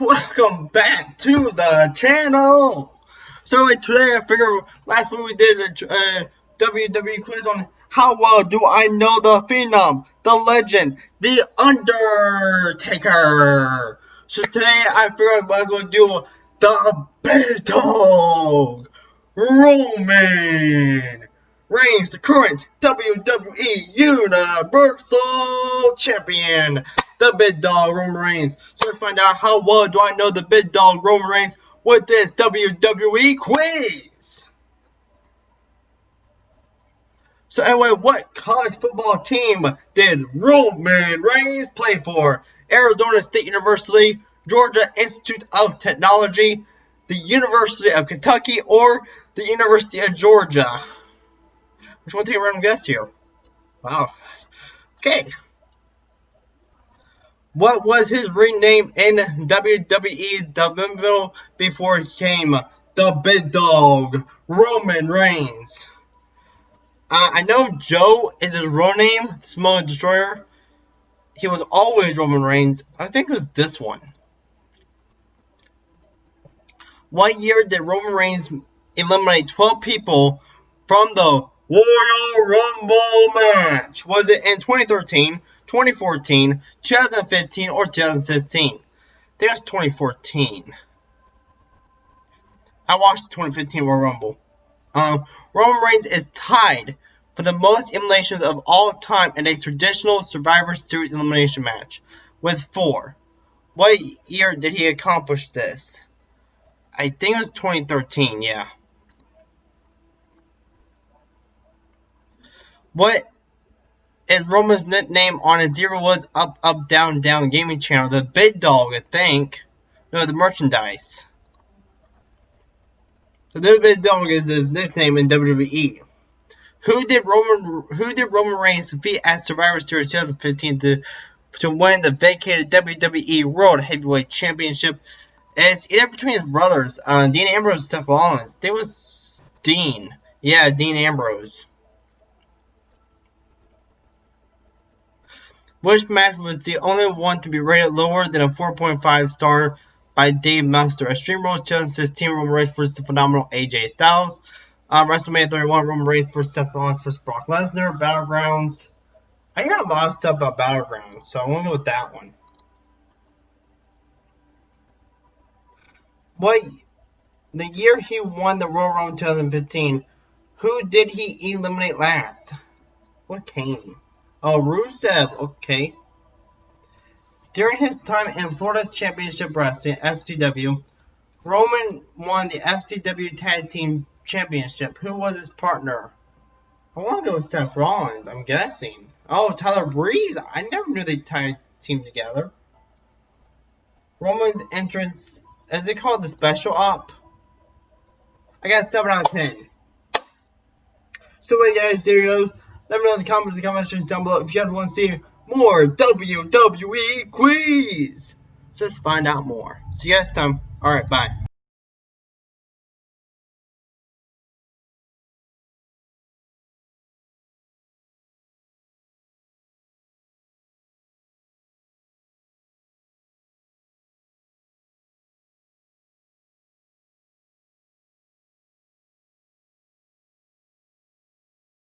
welcome back to the channel. So today I figure last week we did a uh, WWE quiz on how well do I know the Phenom, the Legend, the Undertaker. So today I figured I might as well do the Dog, Roman Reigns, the current WWE Universal Champion the big dog Roman Reigns. So let's find out how well do I know the big dog Roman Reigns with this WWE quiz. So anyway, what college football team did Roman Reigns play for? Arizona State University, Georgia Institute of Technology, the University of Kentucky, or the University of Georgia? Which one take a random guess here? Wow. Okay. What was his ring name in WWE before he came the Big Dog, Roman Reigns? Uh, I know Joe is his real name, Samoa Destroyer. He was always Roman Reigns. I think it was this one. What year did Roman Reigns eliminate 12 people from the Royal Rumble match? Was it in 2013, 2014, 2015, or 2016. I think that's 2014. I watched the 2015 Royal Rumble. Um, Roman Reigns is tied for the most eliminations of all time in a traditional Survivor Series elimination match, with four. What year did he accomplish this? I think it was 2013, yeah. What is Roman's nickname on his Zero was Up Up Down Down gaming channel. The Big Dog, I think. No, the merchandise. So the Big Dog is his nickname in WWE. Who did Roman Who did Roman Reigns defeat at Survivor Series 2015 to to win the vacated WWE World Heavyweight Championship? It's either between his brothers, uh, Dean Ambrose and Seth Rollins. It was Dean. Yeah, Dean Ambrose. Which match was the only one to be rated lower than a 4.5 star by Dave Meltzer? Extreme Rules 2016 Roman Reigns vs. the phenomenal AJ Styles. Um, WrestleMania 31 Roman Reigns vs. Seth Rollins vs. Brock Lesnar. Battlegrounds. I hear a lot of stuff about Battlegrounds, so I want to go with that one. What the year he won the Royal Rumble 2015, who did he eliminate last? What came? Oh, Rusev, okay. During his time in Florida Championship Wrestling, FCW, Roman won the FCW Tag Team Championship. Who was his partner? I want to go with Seth Rollins, I'm guessing. Oh, Tyler Breeze. I never knew they tag team together. Roman's entrance, is it called the Special Op? I got 7 out of 10. So, guys, there goes. Let me know in the comments and comment section down below if you guys want to see more WWE quiz. So let's find out more. See you guys time. Alright, bye.